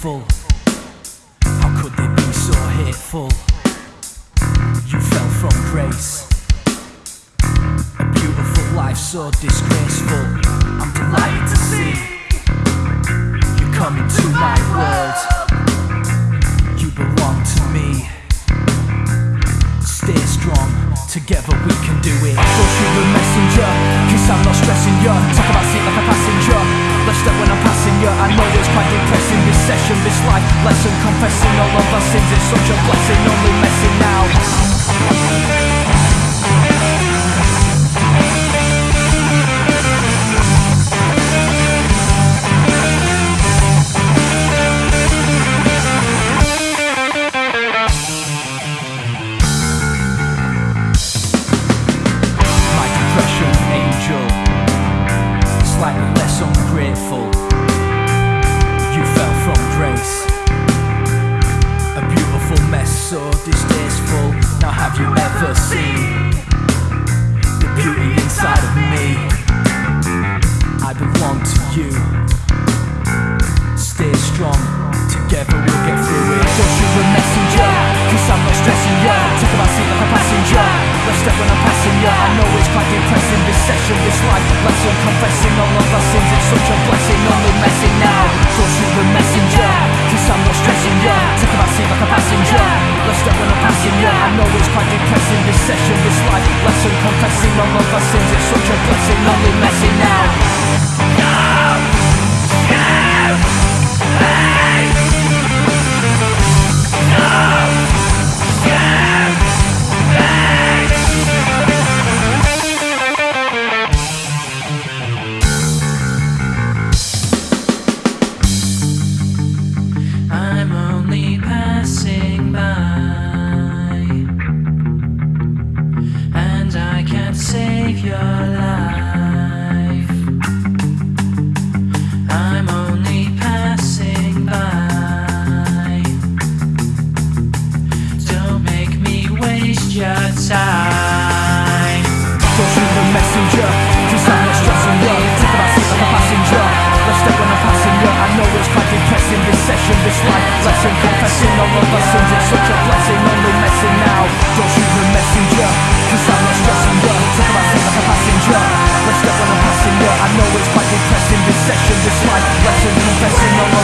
grateful. How could they be so hateful? You fell from grace. A beautiful life so disgraceful. I'm delighted to see you come into my world. You belong to me. Stay strong, together we can do it. Go through the messenger, cause I'm not stressing you. Life lesson, confessing all of our sins. It's such a blessing, only messing now. Slightly less ungrateful ya Talk seat like a passenger. Left step when I'm passing ya I know it's quite depressing This session, this life. Lesson Confessing all of our sins. It's such a blessing, only messing now. Don't shoot the messenger Cause I'm not stressing ya. Talk about seat like a passenger. Left step when I'm passing ya I know it's quite depressing This session, this life. Lesson Confessing all of our sins. It's such a blessing, only messing now time. Don't shoot the messenger, cause I'm not stressing you. Talk about seat like a passenger. Let's step I'm passing you. I know it's quite depressing, this session, this life lesson. Confessing all our sins, it's such a blessing. Only messing now. Don't shoot the messenger, cause I'm not stressing you. Talk about seat like a passenger. Let's step I'm passing you. I know it's quite depressing, this session, this life lesson. Confessing all